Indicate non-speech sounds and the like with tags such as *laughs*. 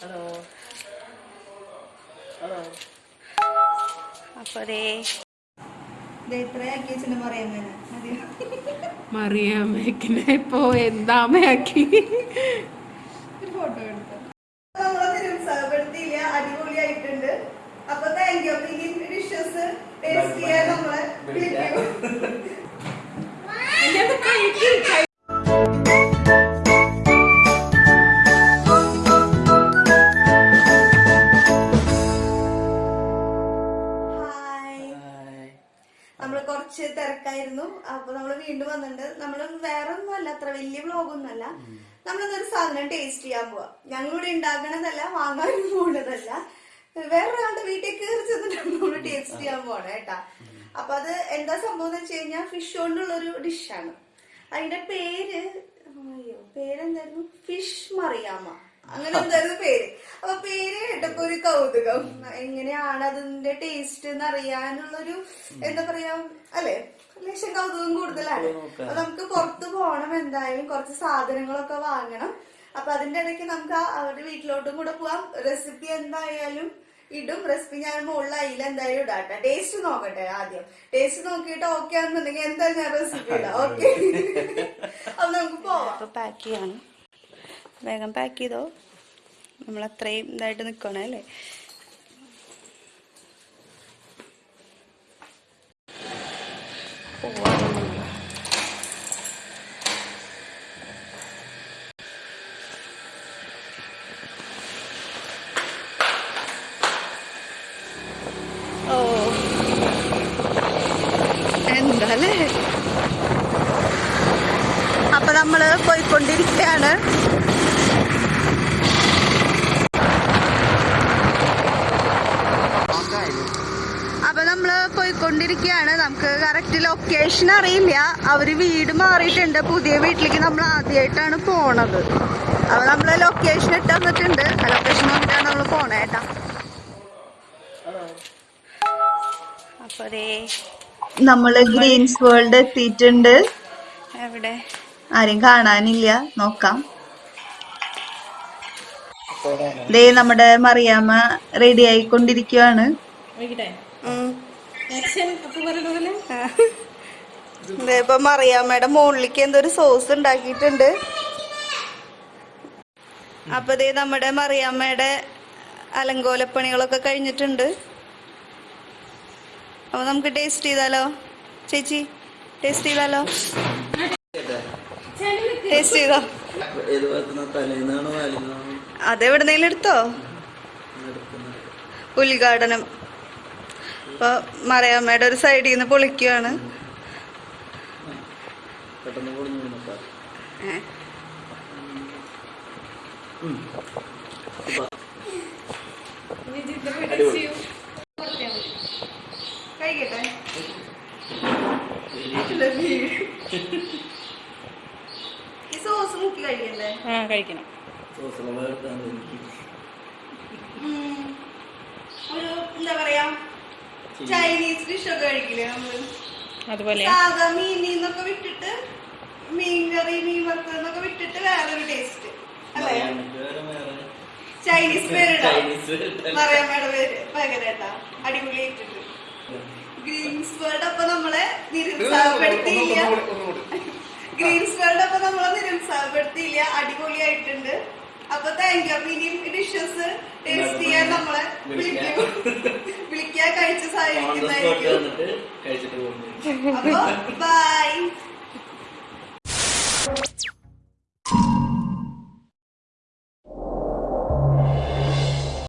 Hello. Hello. അപ്പൊ അതേ ഇത്രയാക്കി വെച്ചിട്ട് പറയാൻ മതി മറിയാമ്മക്കിനെ ഇപ്പോ എന്താമയാക്കി തിരക്കായിരുന്നു. അപ്പൊ നമ്മൾ വീണ്ടും വന്നിട്ടുണ്ട്. നമ്മൾ വേറെ ഒന്നും അല്ല അത്ര വലിയ വ്ലോഗൊന്നും അല്ല നമ്മളിന്നൊരു സാധനം ടേസ്റ്റ് ചെയ്യാൻ പോവാ. ഞങ്ങളിവിടെ ഉണ്ടാക്കണതല്ല വാങ്ങാനും പോണതല്ല. വേറൊരാളുടെ വീട്ടിൽ കയറി ചെന്നിട്ടാണ് നമ്മൾ ടേസ്റ്റ് ചെയ്യാൻ പോണേ കേട്ടാ അപ്പൊ അത് എന്താ സംഭവം എന്ന് വെച്ച് കഴിഞ്ഞാൽ ഫിഷ് കൊണ്ടുള്ള ഒരു ഡിഷാണ് അതിന്റെ പേര് അയ്യോ പേരെന്തായിരുന്നു? ഫിഷ് മറിയാമ അങ്ങനെ *laughs* എന്തായിരുന്നു പേര്? അപ്പൊ പേര് കേട്ടപ്പോ ഒരു കൗതുകം. എങ്ങനെയാണ് അതിന്റെ ടേസ്റ്റ് എന്ന് അറിയാനുള്ളൊരു എന്താ പറയാ അല്ലെ? ലക്ഷം കൗതുകം കൂടുതലാണ്. അപ്പൊ നമുക്ക് പുറത്തു പോകണം എന്തായാലും കുറച്ച് സാധനങ്ങളൊക്കെ വാങ്ങണം. അപ്പൊ അതിന്റെ ഇടയ്ക്ക് നമുക്ക് അവരുടെ വീട്ടിലോട്ടും കൂടെ പോവാം. റെസിപ്പി എന്തായാലും ഇടും. റെസിപ്പി ഞാൻ മുകളിൽ അയില എന്തായാലും ഇടാട്ടെ ടേസ്റ്റ് നോക്കട്ടെ ആദ്യം. ടേസ്റ്റ് നോക്കിയിട്ട് ഓക്കെ ആണെന്നുണ്ടെങ്കിൽ എന്തായാലും ഞാൻ റെസിപ്പി ഇടാം. ഓക്കെ അപ്പൊ നമുക്ക് പോവാം. അപ്പൊ പാക്ക് ചെയ്യാണ്. വേഗം പാക്ക് ചെയ്തോ? നമ്മൾ അത്രയും ഇതായിട്ട് നിൽക്കണം അല്ലേ? എന്താല്ലേ? അപ്പൊ നമ്മൾ പോയിക്കൊണ്ടിരിക്കുകയാണ് അപ്പൊ നമ്മൾ പോയിക്കൊണ്ടിരിക്കുകയാണ് നമുക്ക് കറക്റ്റ് ലൊക്കേഷൻ അറിയില്ല. അവർ വീട് മാറിയിട്ടുണ്ട്. പുതിയ വീട്ടിലേക്ക് നമ്മൾ ആദ്യമായിട്ടാണ് പോണത്. അപ്പൊ നമ്മൾ ലൊക്കേഷൻ ഇട്ട് തന്നിട്ടുണ്ട് ആ ലൊക്കേഷൻ നോക്കിയിട്ടാണ് നമ്മൾ പോണേ കേട്ടാ. അപ്പൊ അതേ നമ്മൾ ഗ്രീൻസ് വേൾഡ് എത്തിയിട്ടുണ്ട്. എവിടെ? ആരും കാണാനില്ല. നോക്കാം. ദേ നമ്മുടെ മറിയാമ്മ റെഡി ആയിക്കൊണ്ടിരിക്കുവാണ്. ഇപ്പൊ മറിയാമ്മയുടെ മുകളിലേക്ക് എന്തോ ഒരു സോസ് ഉണ്ടാക്കിയിട്ടുണ്ട്. അപ്പൊ ദേ നമ്മുടെ മറിയാമ്മയുടെ അലങ്കോലപ്പണികളൊക്കെ കഴിഞ്ഞിട്ടുണ്ട്. അപ്പൊ നമുക്ക് ടേസ്റ്റ് ചെയ്താലോ? ചേച്ചി ടേസ്റ്റ് ചെയ്താലോ? ടേസ്റ്റ് ചെയ്തോ? അതെവിടുന്നേലും എടുത്തോ? ഉദ്ഘാടനം. അപ്പൊ മറിയാമ്മയുടെ ഒരു സൈഡിൽ നിന്ന് പൊളിക്കുകയാണ്. കഴിക്കട്ടെ? ഈ സോസ് മുക്കി കഴിക്കണ്ടേ? ആ കഴിക്കണം. സോസ്. ഒരു എന്താ പറയാ? ചൈനീസ് ഡിഷ് ഒക്കെ കഴിക്കില്ലേ നമ്മൾ? അതുപോലെ. സാധാ വിട്ടിട്ട് മീൻ കറി മീൻ വറുത്തതെന്നൊക്കെ വിട്ടിട്ട് വേറൊരു ടേസ്റ്റ് അല്ലേ? ചൈനീസ് പേരിടാം മറിയാമ്മയുടെ പേര്. പകരട്ടാ. അടിപൊളിയായിട്ടുണ്ട് ഗ്രീൻസ് വേൾഡ് അപ്പൊ നമ്മളെ നിരുത്സാഹപ്പെടുത്തിയില്ല. ഗ്രീൻസ് വേൾഡ് അപ്പൊ നമ്മളെ നിരുത്സാഹപ്പെടുത്തിയില്ല. അടിപൊളിയായിട്ടുണ്ട് അപ്പൊ താങ്ക് യു അപ്പൊ ഇനിയും ഡിഷസ് ടേസ്റ്റ് ചെയ്യാൻ നമ്മളെ വിളിക്കും. വിളിക്കാൻ കഴിച്ച് പോകുന്നു. അപ്പൊ *laughs*